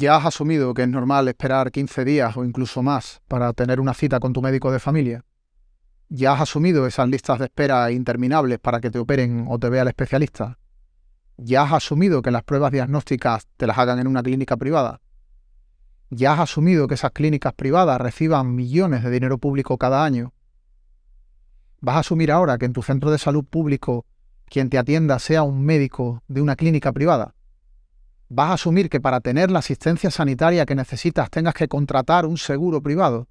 ¿Ya has asumido que es normal esperar 15 días o incluso más para tener una cita con tu médico de familia? ¿Ya has asumido esas listas de espera interminables para que te operen o te vea el especialista? ¿Ya has asumido que las pruebas diagnósticas te las hagan en una clínica privada? ¿Ya has asumido que esas clínicas privadas reciban millones de dinero público cada año? ¿Vas a asumir ahora que en tu centro de salud público quien te atienda sea un médico de una clínica privada? Vas a asumir que para tener la asistencia sanitaria que necesitas tengas que contratar un seguro privado.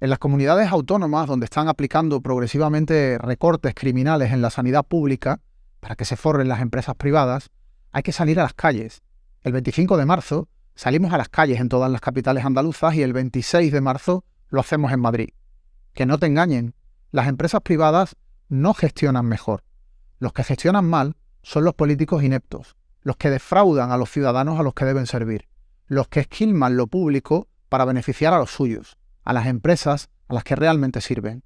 En las comunidades autónomas donde están aplicando progresivamente recortes criminales en la sanidad pública, para que se forren las empresas privadas, hay que salir a las calles. El 25 de marzo salimos a las calles en todas las capitales andaluzas y el 26 de marzo lo hacemos en Madrid. Que no te engañen, las empresas privadas no gestionan mejor. Los que gestionan mal son los políticos ineptos, los que defraudan a los ciudadanos a los que deben servir, los que esquilman lo público para beneficiar a los suyos, a las empresas a las que realmente sirven.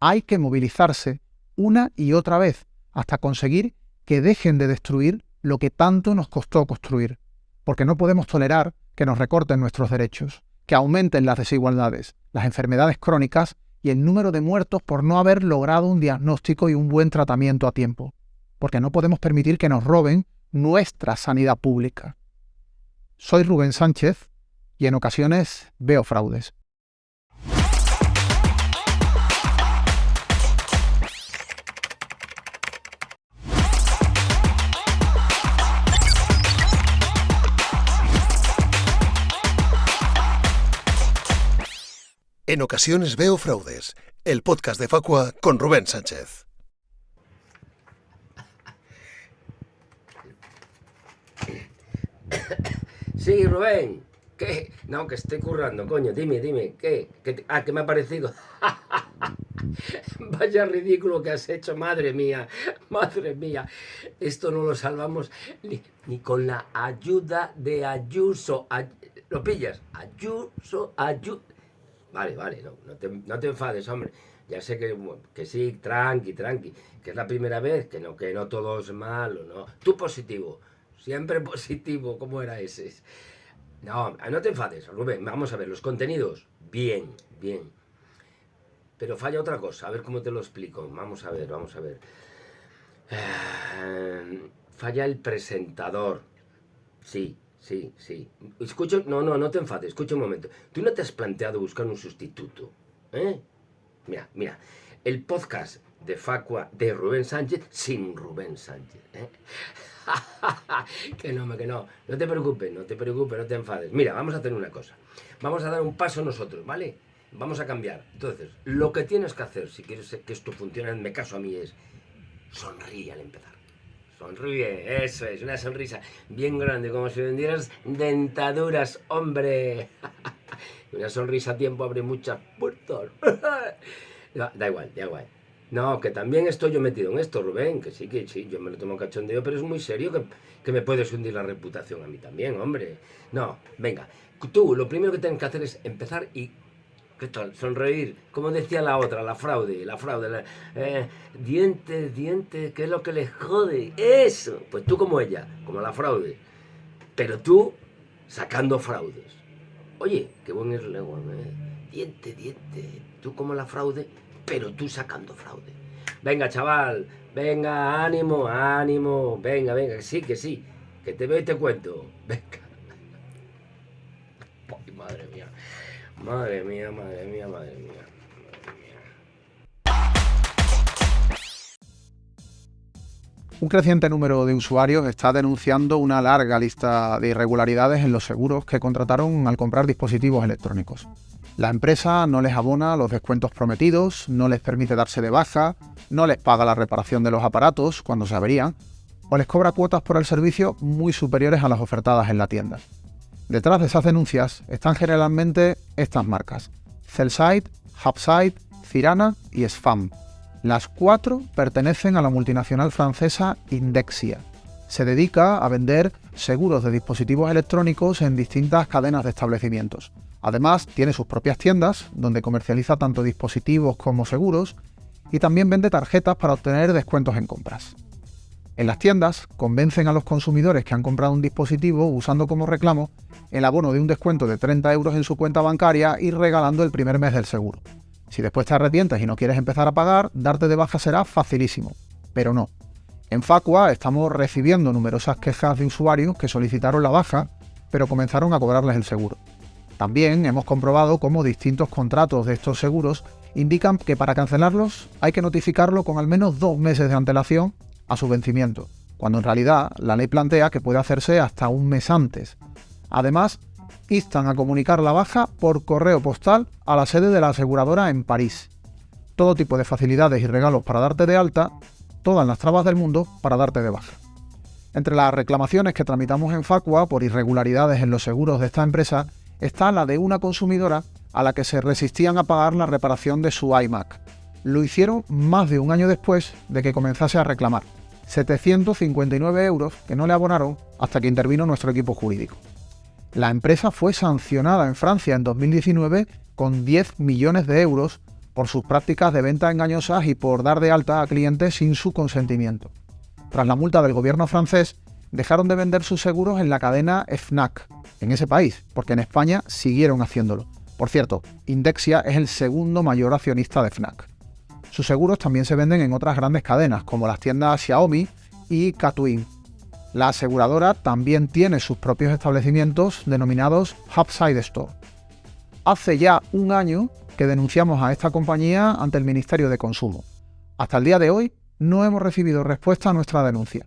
Hay que movilizarse una y otra vez hasta conseguir que dejen de destruir lo que tanto nos costó construir, porque no podemos tolerar que nos recorten nuestros derechos, que aumenten las desigualdades, las enfermedades crónicas y el número de muertos por no haber logrado un diagnóstico y un buen tratamiento a tiempo, porque no podemos permitir que nos roben nuestra sanidad pública. Soy Rubén Sánchez y en ocasiones veo fraudes. En ocasiones veo fraudes, el podcast de Facua con Rubén Sánchez. Sí, Rubén. ¿Qué? No, que estoy currando, coño. Dime, dime. ¿Qué? ah, ¿qué me ha parecido? Vaya ridículo que has hecho, madre mía. Madre mía. Esto no lo salvamos ni, con la ayuda de Ayuso. ¿Lo pillas? Ayuso, Ayuso. Vale, vale, no, no, te, no te enfades, hombre. Ya sé que, que sí, tranqui, tranqui, que es la primera vez, que no, que no todo es malo, ¿no? Tú positivo. Siempre positivo, ¿cómo era ese? No, no te enfades, Rubén. Vamos a ver, los contenidos, bien, bien. Pero falla otra cosa, a ver cómo te lo explico. Vamos a ver, vamos a ver. Eh, falla el presentador. Sí, sí, sí. Escucho, no, no, no te enfades, escucha un momento. Tú no te has planteado buscar un sustituto, ¿eh? Mira, mira, el podcast de Facua de Rubén Sánchez sin Rubén Sánchez, ¿eh? que no, que no. No te preocupes, no te preocupes, no te enfades. Mira, vamos a hacer una cosa. Vamos a dar un paso nosotros, ¿vale? Vamos a cambiar. Entonces, lo que tienes que hacer, si quieres que esto funcione, mi caso a mí, es sonríe al empezar. Sonríe, eso es, una sonrisa bien grande, como si vendieras dentaduras, hombre. una sonrisa a tiempo abre muchas puertas. da igual, da igual. No, que también estoy yo metido en esto, Rubén, que sí, que sí, yo me lo tomo cachondeo, pero es muy serio que, que me puedes hundir la reputación a mí también, hombre. No, venga, tú lo primero que tienes que hacer es empezar y ¿Qué tal? Sonreír. Como decía la otra, la fraude, la fraude. La, eh, dientes, dientes, ¿qué es lo que les jode? Eso. Pues tú como ella, como la fraude. Pero tú sacando fraudes. Oye, qué buen es ¿eh? Diente, diente. Tú como la fraude, pero tú sacando fraude. Venga, chaval, venga, ánimo, ánimo, venga, venga, que sí, que sí, que te veo y te cuento. Venga. Madre mía, madre mía, madre mía, madre mía. Un creciente número de usuarios está denunciando una larga lista de irregularidades en los seguros que contrataron al comprar dispositivos electrónicos. La empresa no les abona los descuentos prometidos, no les permite darse de baja, no les paga la reparación de los aparatos cuando se averían, o les cobra cuotas por el servicio muy superiores a las ofertadas en la tienda. Detrás de esas denuncias están generalmente estas marcas, Cellside, Hubside, Cirana y Spam. Las cuatro pertenecen a la multinacional francesa Indexia. Se dedica a vender seguros de dispositivos electrónicos en distintas cadenas de establecimientos. Además, tiene sus propias tiendas, donde comercializa tanto dispositivos como seguros, y también vende tarjetas para obtener descuentos en compras. En las tiendas convencen a los consumidores que han comprado un dispositivo usando como reclamo el abono de un descuento de 30 euros en su cuenta bancaria y regalando el primer mes del seguro. Si después te arrepientes y no quieres empezar a pagar, darte de baja será facilísimo. Pero no. En Facua estamos recibiendo numerosas quejas de usuarios que solicitaron la baja, pero comenzaron a cobrarles el seguro. También hemos comprobado cómo distintos contratos de estos seguros indican que para cancelarlos hay que notificarlo con al menos dos meses de antelación a su vencimiento, cuando en realidad la ley plantea que puede hacerse hasta un mes antes. Además, instan a comunicar la baja por correo postal a la sede de la aseguradora en París. Todo tipo de facilidades y regalos para darte de alta, todas las trabas del mundo para darte de baja. Entre las reclamaciones que tramitamos en Facua por irregularidades en los seguros de esta empresa está la de una consumidora a la que se resistían a pagar la reparación de su iMac. Lo hicieron más de un año después de que comenzase a reclamar. 759 euros que no le abonaron hasta que intervino nuestro equipo jurídico. La empresa fue sancionada en Francia en 2019 con 10 millones de euros por sus prácticas de venta engañosas y por dar de alta a clientes sin su consentimiento. Tras la multa del gobierno francés, dejaron de vender sus seguros en la cadena FNAC, en ese país, porque en España siguieron haciéndolo. Por cierto, Indexia es el segundo mayor accionista de FNAC. Sus seguros también se venden en otras grandes cadenas, como las tiendas Xiaomi y Catwin, la aseguradora también tiene sus propios establecimientos denominados Hubside Store. Hace ya un año que denunciamos a esta compañía ante el Ministerio de Consumo. Hasta el día de hoy no hemos recibido respuesta a nuestra denuncia.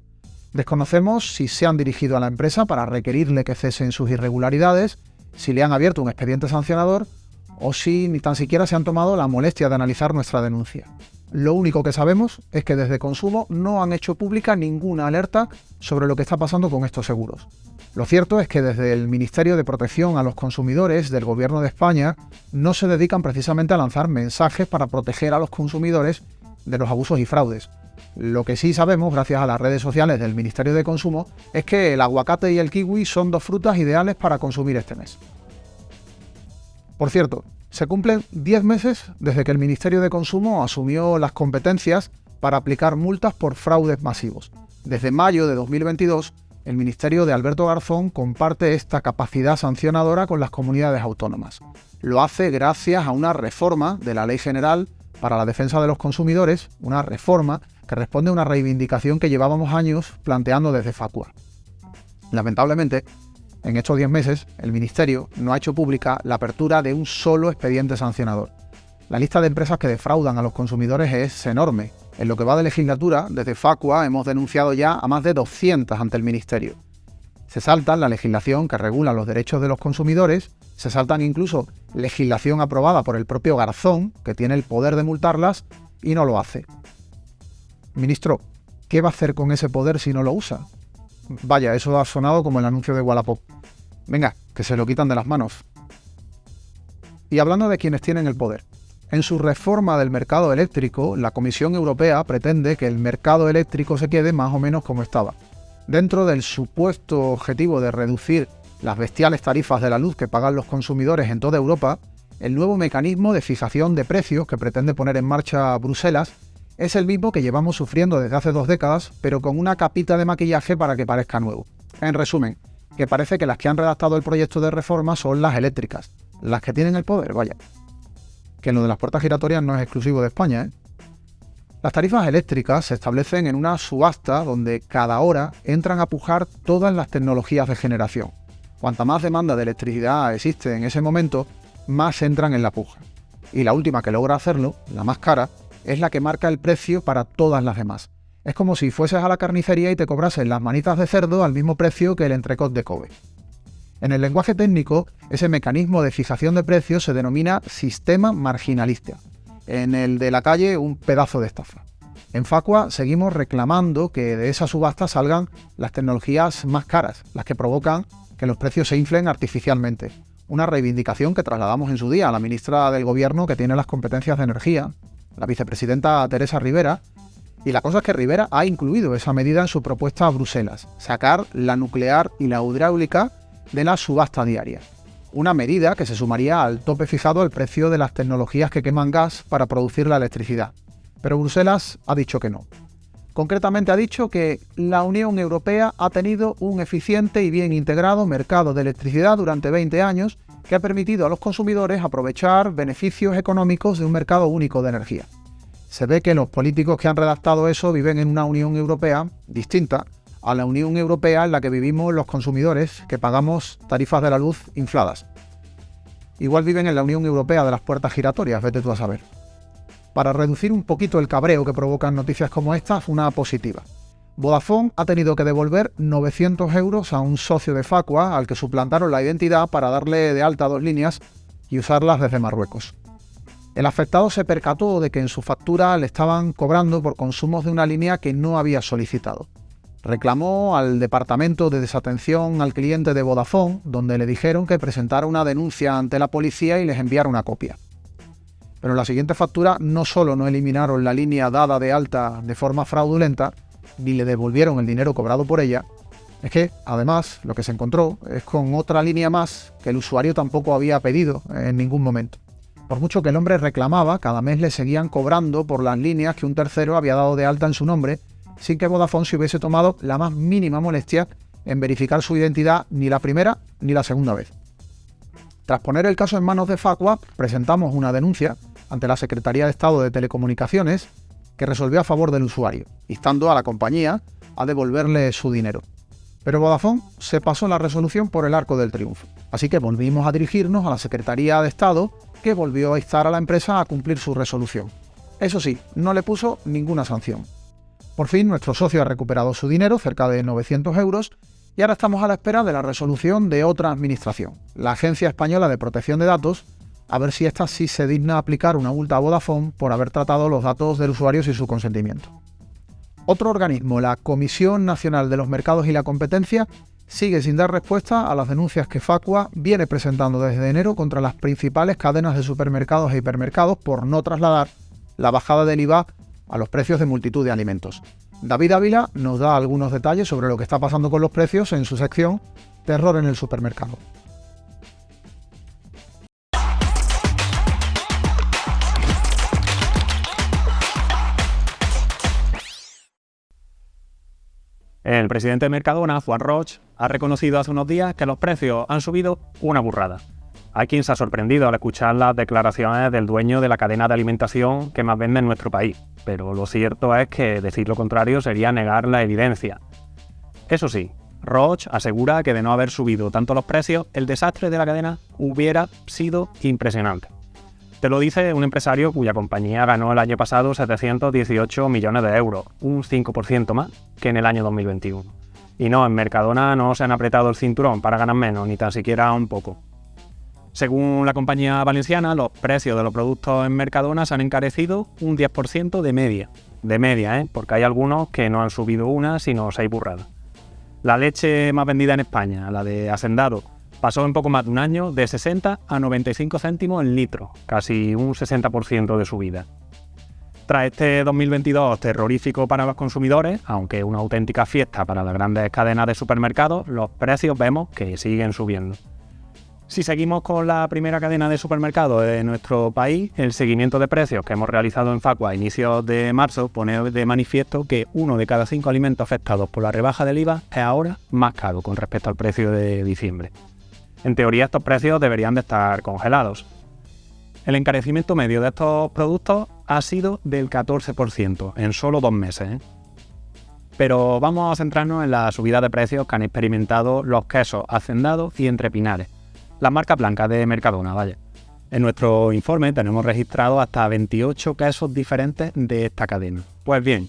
Desconocemos si se han dirigido a la empresa para requerirle que cesen sus irregularidades, si le han abierto un expediente sancionador o si ni tan siquiera se han tomado la molestia de analizar nuestra denuncia. Lo único que sabemos es que desde Consumo no han hecho pública ninguna alerta sobre lo que está pasando con estos seguros. Lo cierto es que desde el Ministerio de Protección a los Consumidores del Gobierno de España no se dedican precisamente a lanzar mensajes para proteger a los consumidores de los abusos y fraudes. Lo que sí sabemos, gracias a las redes sociales del Ministerio de Consumo, es que el aguacate y el kiwi son dos frutas ideales para consumir este mes. Por cierto, se cumplen 10 meses desde que el Ministerio de Consumo asumió las competencias para aplicar multas por fraudes masivos. Desde mayo de 2022, el Ministerio de Alberto Garzón comparte esta capacidad sancionadora con las comunidades autónomas. Lo hace gracias a una reforma de la Ley General para la Defensa de los Consumidores, una reforma que responde a una reivindicación que llevábamos años planteando desde Facua. Lamentablemente, en estos 10 meses, el Ministerio no ha hecho pública la apertura de un solo expediente sancionador. La lista de empresas que defraudan a los consumidores es enorme. En lo que va de legislatura, desde Facua hemos denunciado ya a más de 200 ante el Ministerio. Se saltan la legislación que regula los derechos de los consumidores, se saltan incluso legislación aprobada por el propio Garzón, que tiene el poder de multarlas, y no lo hace. Ministro, ¿qué va a hacer con ese poder si no lo usa? Vaya, eso ha sonado como el anuncio de Wallapop. Venga, que se lo quitan de las manos. Y hablando de quienes tienen el poder. En su reforma del mercado eléctrico, la Comisión Europea pretende que el mercado eléctrico se quede más o menos como estaba. Dentro del supuesto objetivo de reducir las bestiales tarifas de la luz que pagan los consumidores en toda Europa, el nuevo mecanismo de fijación de precios que pretende poner en marcha Bruselas es el mismo que llevamos sufriendo desde hace dos décadas, pero con una capita de maquillaje para que parezca nuevo. En resumen, que parece que las que han redactado el proyecto de reforma son las eléctricas, las que tienen el poder, vaya. Que lo de las puertas giratorias no es exclusivo de España, ¿eh? Las tarifas eléctricas se establecen en una subasta donde cada hora entran a pujar todas las tecnologías de generación. Cuanta más demanda de electricidad existe en ese momento, más entran en la puja. Y la última que logra hacerlo, la más cara, es la que marca el precio para todas las demás. Es como si fueses a la carnicería y te cobrasen las manitas de cerdo al mismo precio que el entrecot de Kobe. En el lenguaje técnico, ese mecanismo de fijación de precios se denomina sistema marginalista. En el de la calle, un pedazo de estafa. En Facua seguimos reclamando que de esa subasta salgan las tecnologías más caras, las que provocan que los precios se inflen artificialmente. Una reivindicación que trasladamos en su día a la ministra del Gobierno que tiene las competencias de energía, la vicepresidenta Teresa Rivera, y la cosa es que Rivera ha incluido esa medida en su propuesta a Bruselas, sacar la nuclear y la hidráulica de la subasta diaria. Una medida que se sumaría al tope fijado al precio de las tecnologías que queman gas para producir la electricidad. Pero Bruselas ha dicho que no. Concretamente ha dicho que la Unión Europea ha tenido un eficiente y bien integrado mercado de electricidad durante 20 años que ha permitido a los consumidores aprovechar beneficios económicos de un mercado único de energía. Se ve que los políticos que han redactado eso viven en una Unión Europea distinta a la Unión Europea en la que vivimos los consumidores que pagamos tarifas de la luz infladas. Igual viven en la Unión Europea de las puertas giratorias, vete tú a saber para reducir un poquito el cabreo que provocan noticias como estas, una positiva. Vodafone ha tenido que devolver 900 euros a un socio de Facua al que suplantaron la identidad para darle de alta dos líneas y usarlas desde Marruecos. El afectado se percató de que en su factura le estaban cobrando por consumos de una línea que no había solicitado. Reclamó al departamento de desatención al cliente de Vodafone, donde le dijeron que presentara una denuncia ante la policía y les enviara una copia. Pero en la siguiente factura no solo no eliminaron la línea dada de alta de forma fraudulenta, ni le devolvieron el dinero cobrado por ella, es que, además, lo que se encontró es con otra línea más que el usuario tampoco había pedido en ningún momento. Por mucho que el hombre reclamaba, cada mes le seguían cobrando por las líneas que un tercero había dado de alta en su nombre, sin que Vodafone se hubiese tomado la más mínima molestia en verificar su identidad ni la primera ni la segunda vez. Tras poner el caso en manos de Facua, presentamos una denuncia ante la Secretaría de Estado de Telecomunicaciones que resolvió a favor del usuario, instando a la compañía a devolverle su dinero. Pero Vodafone se pasó la resolución por el arco del triunfo, así que volvimos a dirigirnos a la Secretaría de Estado que volvió a instar a la empresa a cumplir su resolución. Eso sí, no le puso ninguna sanción. Por fin nuestro socio ha recuperado su dinero, cerca de 900 euros, y ahora estamos a la espera de la resolución de otra administración, la Agencia Española de Protección de Datos, a ver si esta sí se digna aplicar una multa a Vodafone por haber tratado los datos del usuario sin su consentimiento. Otro organismo, la Comisión Nacional de los Mercados y la Competencia, sigue sin dar respuesta a las denuncias que Facua viene presentando desde enero contra las principales cadenas de supermercados e hipermercados por no trasladar la bajada del IVA a los precios de multitud de alimentos. David Ávila nos da algunos detalles sobre lo que está pasando con los precios en su sección Terror en el supermercado. El presidente de Mercadona, Juan Roch, ha reconocido hace unos días que los precios han subido una burrada. Hay quien se ha sorprendido al escuchar las declaraciones del dueño de la cadena de alimentación que más vende en nuestro país, pero lo cierto es que decir lo contrario sería negar la evidencia. Eso sí, Roche asegura que de no haber subido tanto los precios, el desastre de la cadena hubiera sido impresionante. Te lo dice un empresario cuya compañía ganó el año pasado 718 millones de euros, un 5% más que en el año 2021. Y no, en Mercadona no se han apretado el cinturón para ganar menos, ni tan siquiera un poco. Según la compañía valenciana, los precios de los productos en Mercadona se han encarecido un 10% de media. De media, ¿eh? porque hay algunos que no han subido una, sino seis burradas. La leche más vendida en España, la de Hacendado, pasó en poco más de un año de 60 a 95 céntimos el litro, casi un 60% de subida. Tras este 2022 terrorífico para los consumidores, aunque una auténtica fiesta para las grandes cadenas de supermercados, los precios vemos que siguen subiendo. Si seguimos con la primera cadena de supermercados de nuestro país, el seguimiento de precios que hemos realizado en Facua a inicios de marzo pone de manifiesto que uno de cada cinco alimentos afectados por la rebaja del IVA es ahora más caro con respecto al precio de diciembre. En teoría estos precios deberían de estar congelados. El encarecimiento medio de estos productos ha sido del 14% en solo dos meses. ¿eh? Pero vamos a centrarnos en la subida de precios que han experimentado los quesos hacendados y entrepinares las marcas blancas de Mercadona, vaya. En nuestro informe tenemos registrado hasta 28 casos diferentes de esta cadena. Pues bien,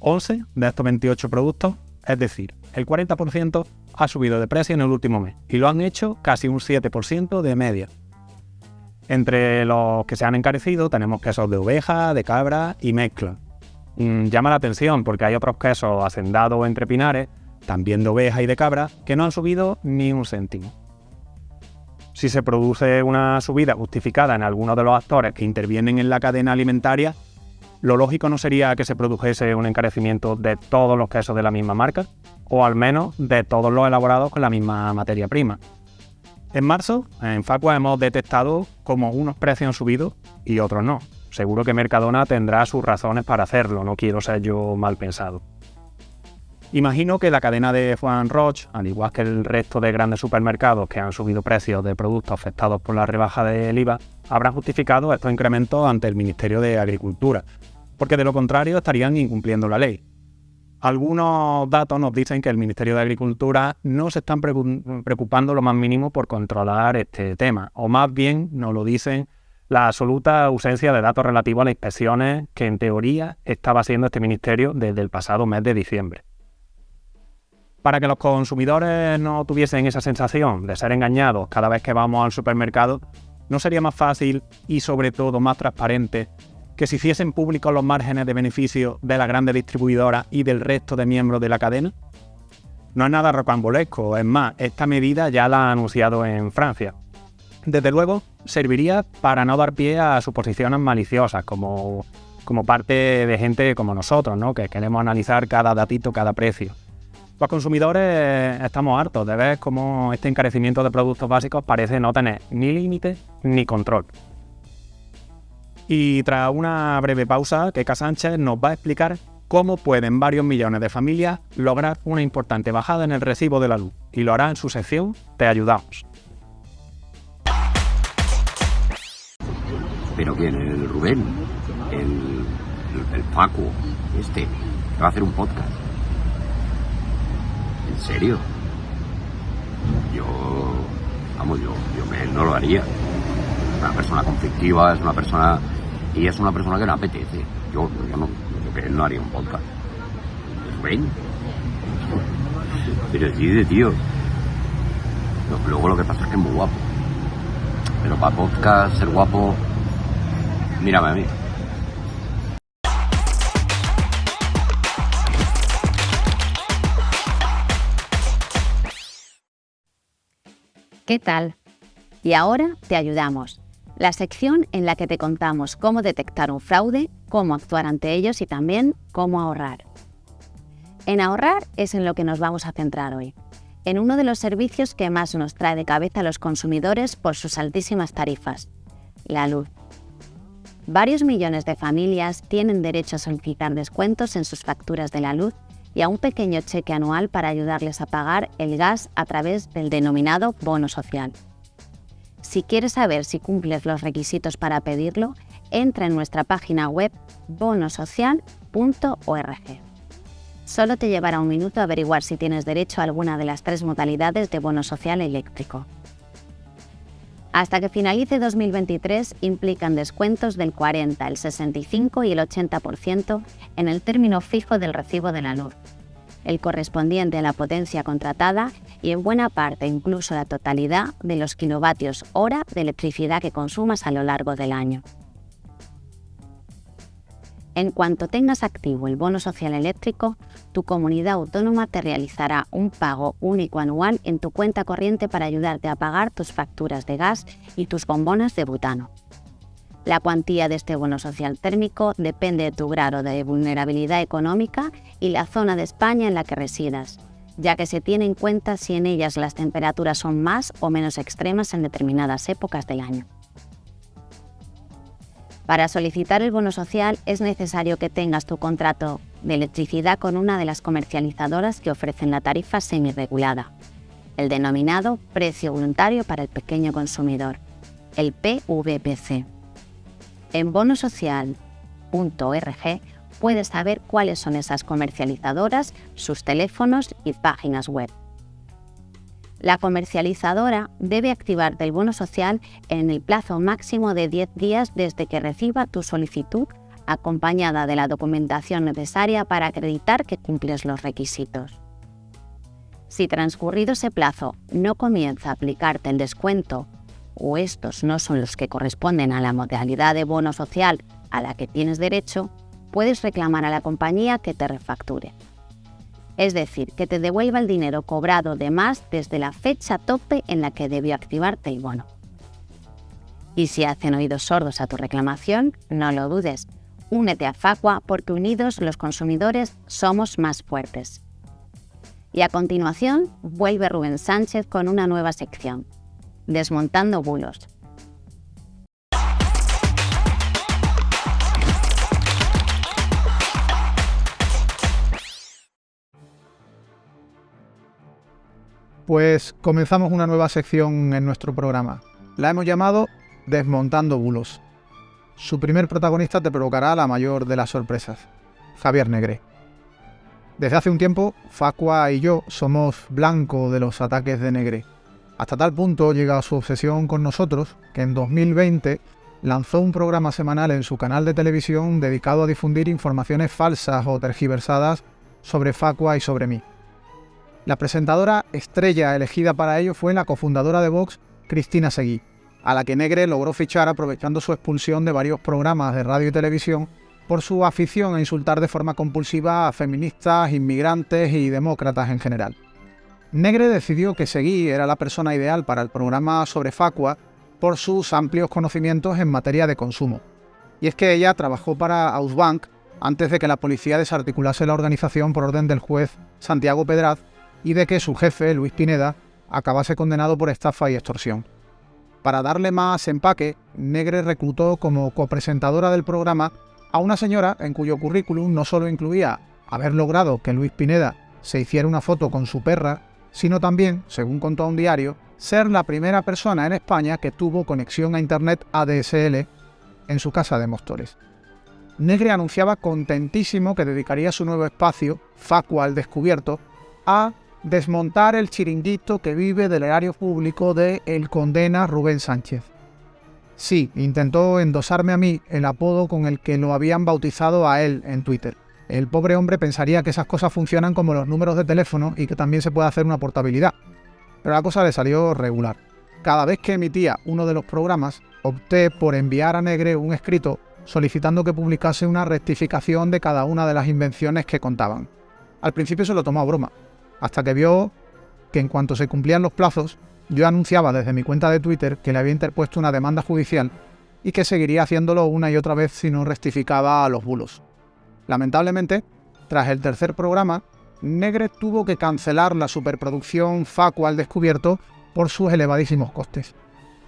11 de estos 28 productos, es decir, el 40% ha subido de precio en el último mes y lo han hecho casi un 7% de media. Entre los que se han encarecido tenemos quesos de oveja, de cabra y mezcla. Mm, llama la atención porque hay otros quesos hacendados entre pinares, también de oveja y de cabra, que no han subido ni un céntimo si se produce una subida justificada en alguno de los actores que intervienen en la cadena alimentaria, lo lógico no sería que se produjese un encarecimiento de todos los quesos de la misma marca, o al menos de todos los elaborados con la misma materia prima. En marzo, en Facua hemos detectado como unos precios han subido y otros no. seguro que Mercadona tendrá sus razones para hacerlo, no quiero ser yo mal pensado. Imagino que la cadena de Juan Roche, al igual que el resto de grandes supermercados que han subido precios de productos afectados por la rebaja del IVA, habrán justificado estos incrementos ante el Ministerio de Agricultura, porque de lo contrario estarían incumpliendo la ley. Algunos datos nos dicen que el Ministerio de Agricultura no se están preocupando lo más mínimo por controlar este tema, o más bien nos lo dicen la absoluta ausencia de datos relativos a las inspecciones que en teoría estaba haciendo este ministerio desde el pasado mes de diciembre. Para que los consumidores no tuviesen esa sensación de ser engañados cada vez que vamos al supermercado, ¿no sería más fácil y sobre todo más transparente que se hiciesen públicos los márgenes de beneficio de la grande distribuidora y del resto de miembros de la cadena? No es nada rocambolesco, es más, esta medida ya la ha anunciado en Francia. Desde luego, serviría para no dar pie a suposiciones maliciosas, como, como parte de gente como nosotros, ¿no? que queremos analizar cada datito, cada precio. Los consumidores estamos hartos de ver cómo este encarecimiento de productos básicos parece no tener ni límite ni control. Y tras una breve pausa, Keka Sánchez nos va a explicar cómo pueden varios millones de familias lograr una importante bajada en el recibo de la luz. Y lo hará en su sección Te ayudamos. ¿Pero quién? ¿El Rubén? ¿El, el, Paco? Este. Va a hacer un podcast. ¿En serio? Yo, vamos, yo, yo me, no lo haría. Es una persona conflictiva, es una persona... Y es una persona que no apetece. Yo, yo no, yo no haría un podcast. ¿Ven? Pero sí, de tío. Luego lo que pasa es que es muy guapo. Pero para podcast, ser guapo, mírame a mí. ¿Qué tal? Y ahora te ayudamos. La sección en la que te contamos cómo detectar un fraude, cómo actuar ante ellos y también cómo ahorrar. En ahorrar es en lo que nos vamos a centrar hoy, en uno de los servicios que más nos trae de cabeza a los consumidores por sus altísimas tarifas, la luz. Varios millones de familias tienen derecho a solicitar descuentos en sus facturas de la luz y a un pequeño cheque anual para ayudarles a pagar el gas a través del denominado bono social. Si quieres saber si cumples los requisitos para pedirlo, entra en nuestra página web bonosocial.org. Solo te llevará un minuto averiguar si tienes derecho a alguna de las tres modalidades de bono social eléctrico. Hasta que finalice 2023 implican descuentos del 40, el 65 y el 80% en el término fijo del recibo de la luz, el correspondiente a la potencia contratada y en buena parte incluso la totalidad de los kilovatios hora de electricidad que consumas a lo largo del año. En cuanto tengas activo el bono social eléctrico, tu comunidad autónoma te realizará un pago único anual en tu cuenta corriente para ayudarte a pagar tus facturas de gas y tus bombonas de butano. La cuantía de este bono social térmico depende de tu grado de vulnerabilidad económica y la zona de España en la que residas, ya que se tiene en cuenta si en ellas las temperaturas son más o menos extremas en determinadas épocas del año. Para solicitar el bono social es necesario que tengas tu contrato de electricidad con una de las comercializadoras que ofrecen la tarifa semi-regulada, el denominado precio voluntario para el pequeño consumidor, el PVPC. En bonosocial.org puedes saber cuáles son esas comercializadoras, sus teléfonos y páginas web. La comercializadora debe activarte el bono social en el plazo máximo de 10 días desde que reciba tu solicitud acompañada de la documentación necesaria para acreditar que cumples los requisitos. Si transcurrido ese plazo no comienza a aplicarte el descuento o estos no son los que corresponden a la modalidad de bono social a la que tienes derecho, puedes reclamar a la compañía que te refacture es decir, que te devuelva el dinero cobrado de más desde la fecha tope en la que debió activarte el bono. Y si hacen oídos sordos a tu reclamación, no lo dudes, únete a Facua porque unidos los consumidores somos más fuertes. Y a continuación vuelve Rubén Sánchez con una nueva sección, desmontando bulos. Pues comenzamos una nueva sección en nuestro programa. La hemos llamado Desmontando bulos. Su primer protagonista te provocará la mayor de las sorpresas, Javier Negre. Desde hace un tiempo, Facua y yo somos blanco de los ataques de Negre. Hasta tal punto llega su obsesión con nosotros que en 2020 lanzó un programa semanal en su canal de televisión dedicado a difundir informaciones falsas o tergiversadas sobre Facua y sobre mí. La presentadora estrella elegida para ello fue la cofundadora de Vox, Cristina Seguí, a la que Negre logró fichar aprovechando su expulsión de varios programas de radio y televisión por su afición a insultar de forma compulsiva a feministas, inmigrantes y demócratas en general. Negre decidió que Seguí era la persona ideal para el programa sobre Facua por sus amplios conocimientos en materia de consumo. Y es que ella trabajó para Ausbank antes de que la policía desarticulase la organización por orden del juez Santiago Pedraz y de que su jefe, Luis Pineda, acabase condenado por estafa y extorsión. Para darle más empaque, Negre reclutó como copresentadora del programa a una señora en cuyo currículum no solo incluía haber logrado que Luis Pineda se hiciera una foto con su perra, sino también, según contó un diario, ser la primera persona en España que tuvo conexión a Internet ADSL en su casa de Móstoles. Negre anunciaba contentísimo que dedicaría su nuevo espacio, Facua al Descubierto, a desmontar el chiringuito que vive del erario público de El Condena Rubén Sánchez. Sí, intentó endosarme a mí el apodo con el que lo habían bautizado a él en Twitter. El pobre hombre pensaría que esas cosas funcionan como los números de teléfono y que también se puede hacer una portabilidad. Pero la cosa le salió regular. Cada vez que emitía uno de los programas, opté por enviar a Negre un escrito solicitando que publicase una rectificación de cada una de las invenciones que contaban. Al principio se lo tomó a broma, hasta que vio que en cuanto se cumplían los plazos, yo anunciaba desde mi cuenta de Twitter que le había interpuesto una demanda judicial y que seguiría haciéndolo una y otra vez si no rectificaba a los bulos. Lamentablemente, tras el tercer programa, Negre tuvo que cancelar la superproducción Facua al descubierto por sus elevadísimos costes.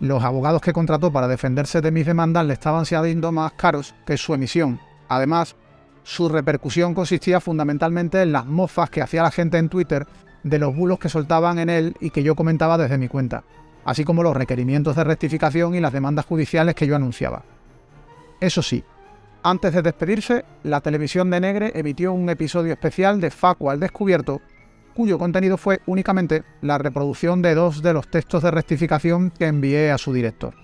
Los abogados que contrató para defenderse de mis demandas le estaban siendo más caros que su emisión. Además, su repercusión consistía fundamentalmente en las mofas que hacía la gente en Twitter de los bulos que soltaban en él y que yo comentaba desde mi cuenta, así como los requerimientos de rectificación y las demandas judiciales que yo anunciaba. Eso sí, antes de despedirse, la televisión de Negre emitió un episodio especial de Facua al descubierto, cuyo contenido fue únicamente la reproducción de dos de los textos de rectificación que envié a su director.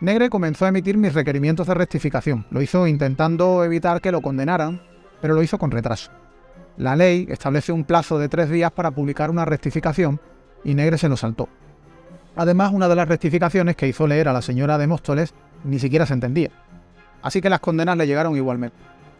Negre comenzó a emitir mis requerimientos de rectificación. Lo hizo intentando evitar que lo condenaran, pero lo hizo con retraso. La ley establece un plazo de tres días para publicar una rectificación y Negre se lo saltó. Además, una de las rectificaciones que hizo leer a la señora de Móstoles ni siquiera se entendía. Así que las condenas le llegaron igualmente.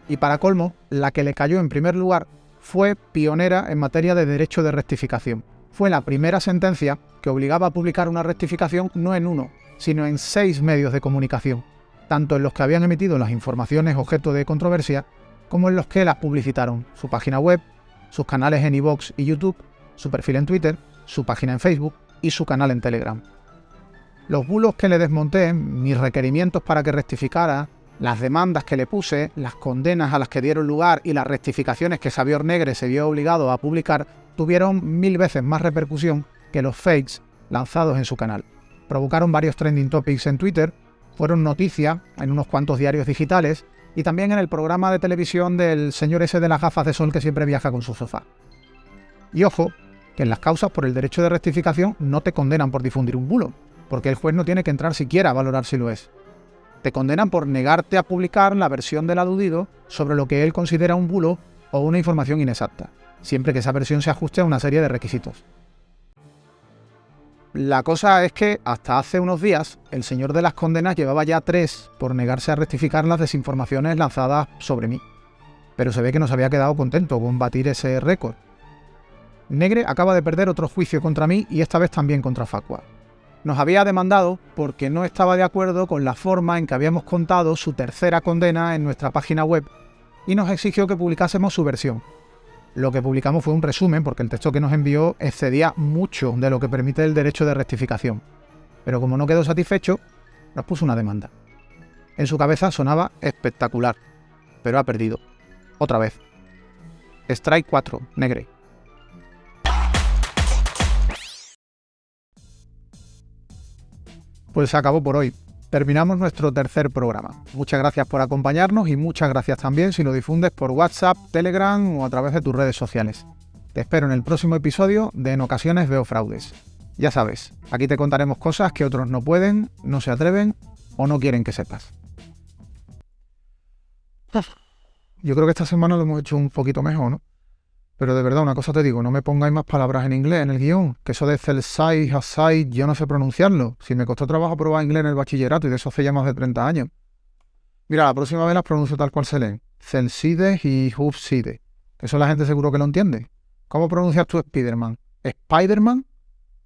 Y para colmo, la que le cayó en primer lugar fue pionera en materia de derecho de rectificación. Fue la primera sentencia que obligaba a publicar una rectificación no en uno, sino en seis medios de comunicación, tanto en los que habían emitido las informaciones objeto de controversia, como en los que las publicitaron, su página web, sus canales en iVoox y YouTube, su perfil en Twitter, su página en Facebook y su canal en Telegram. Los bulos que le desmonté, mis requerimientos para que rectificara, las demandas que le puse, las condenas a las que dieron lugar y las rectificaciones que Xavier Negre se vio obligado a publicar tuvieron mil veces más repercusión que los fakes lanzados en su canal provocaron varios trending topics en Twitter, fueron noticia en unos cuantos diarios digitales y también en el programa de televisión del señor ese de las gafas de sol que siempre viaja con su sofá. Y ojo, que en las causas por el derecho de rectificación no te condenan por difundir un bulo, porque el juez no tiene que entrar siquiera a valorar si lo es. Te condenan por negarte a publicar la versión del aludido sobre lo que él considera un bulo o una información inexacta, siempre que esa versión se ajuste a una serie de requisitos. La cosa es que hasta hace unos días el señor de las condenas llevaba ya tres por negarse a rectificar las desinformaciones lanzadas sobre mí. Pero se ve que no se había quedado contento con batir ese récord. Negre acaba de perder otro juicio contra mí y esta vez también contra Facua. Nos había demandado porque no estaba de acuerdo con la forma en que habíamos contado su tercera condena en nuestra página web y nos exigió que publicásemos su versión, lo que publicamos fue un resumen porque el texto que nos envió excedía mucho de lo que permite el derecho de rectificación. Pero como no quedó satisfecho, nos puso una demanda. En su cabeza sonaba espectacular, pero ha perdido. Otra vez. Strike 4, Negre. Pues se acabó por hoy. Terminamos nuestro tercer programa. Muchas gracias por acompañarnos y muchas gracias también si lo difundes por WhatsApp, Telegram o a través de tus redes sociales. Te espero en el próximo episodio de En ocasiones veo fraudes. Ya sabes, aquí te contaremos cosas que otros no pueden, no se atreven o no quieren que sepas. Yo creo que esta semana lo hemos hecho un poquito mejor, ¿no? Pero de verdad, una cosa te digo, no me pongáis más palabras en inglés en el guion, que eso de Celsai, Hasai, yo no sé pronunciarlo. Si me costó trabajo probar inglés en el bachillerato y de eso hace ya más de 30 años. Mira, la próxima vez las pronuncio tal cual se leen. Celsides y Hufside. Eso la gente seguro que lo entiende. ¿Cómo pronuncias tú Spiderman? ¿Spiderman?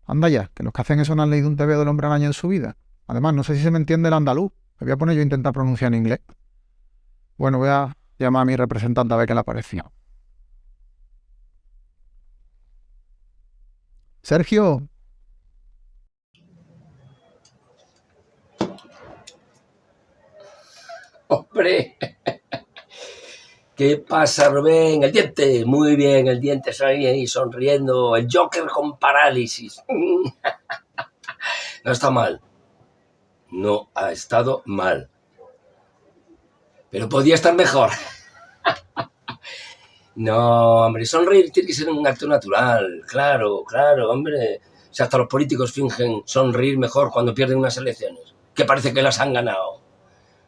Anda ya, que los que hacen eso no han leído un TV del hombre araña en su vida. Además, no sé si se me entiende el andaluz. Me voy a poner yo a intentar pronunciar en inglés. Bueno, voy a llamar a mi representante a ver qué le pareció. Sergio. Hombre. ¿Qué pasa, Rubén? El diente. Muy bien, el diente ahí, sonriendo. El Joker con parálisis. No está mal. No ha estado mal. Pero podía estar mejor. No, hombre, sonreír tiene que ser un acto natural, claro, claro, hombre. Si hasta los políticos fingen sonreír mejor cuando pierden unas elecciones, que parece que las han ganado.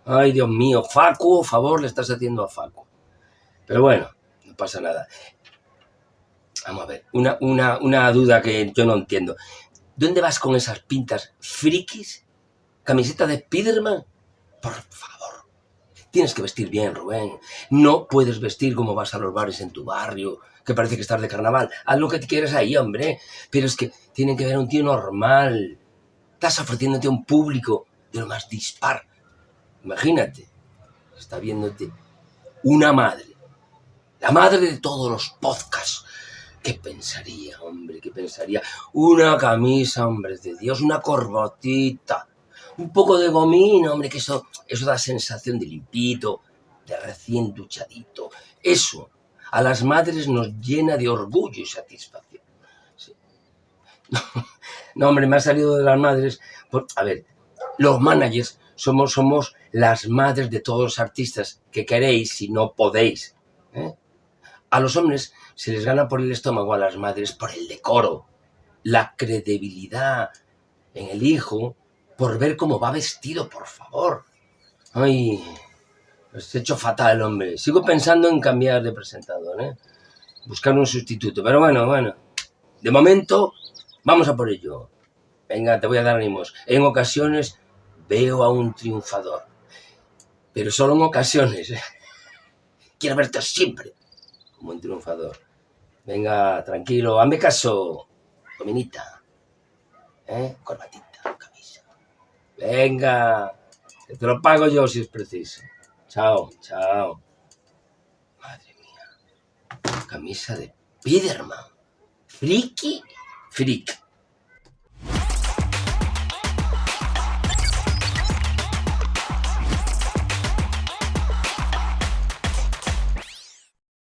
Ay, Dios mío, Facu, favor le estás haciendo a Facu. Pero bueno, no pasa nada. Vamos a ver, una, una, una duda que yo no entiendo. ¿Dónde vas con esas pintas frikis? ¿Camiseta de Spiderman? Por favor. Tienes que vestir bien, Rubén. No puedes vestir como vas a los bares en tu barrio, que parece que estás de carnaval. Haz lo que quieras ahí, hombre. Pero es que tienen que ver a un tío normal. Estás ofreciéndote a un público de lo más dispar. Imagínate, está viéndote una madre. La madre de todos los podcasts. ¿Qué pensaría, hombre? ¿Qué pensaría? Una camisa, hombre de Dios, una corbatita un poco de gomino, hombre, que eso, eso da sensación de limpito, de recién duchadito. Eso a las madres nos llena de orgullo y satisfacción. No, hombre, me ha salido de las madres. a ver, los managers somos, somos las madres de todos los artistas que queréis y no podéis. ¿eh? A los hombres se les gana por el estómago, a las madres por el decoro, la credibilidad en el hijo por ver cómo va vestido, por favor. Ay, he hecho fatal, hombre. Sigo pensando en cambiar de presentador, ¿eh? Buscar un sustituto. Pero bueno, bueno. De momento, vamos a por ello. Venga, te voy a dar ánimos. En ocasiones veo a un triunfador. Pero solo en ocasiones. ¿eh? Quiero verte siempre como un triunfador. Venga, tranquilo, hazme caso. Dominita. ¿Eh? Corbatita. Venga, te lo pago yo si es preciso. Chao, chao. Madre mía. Camisa de Piderman. Friki, freak.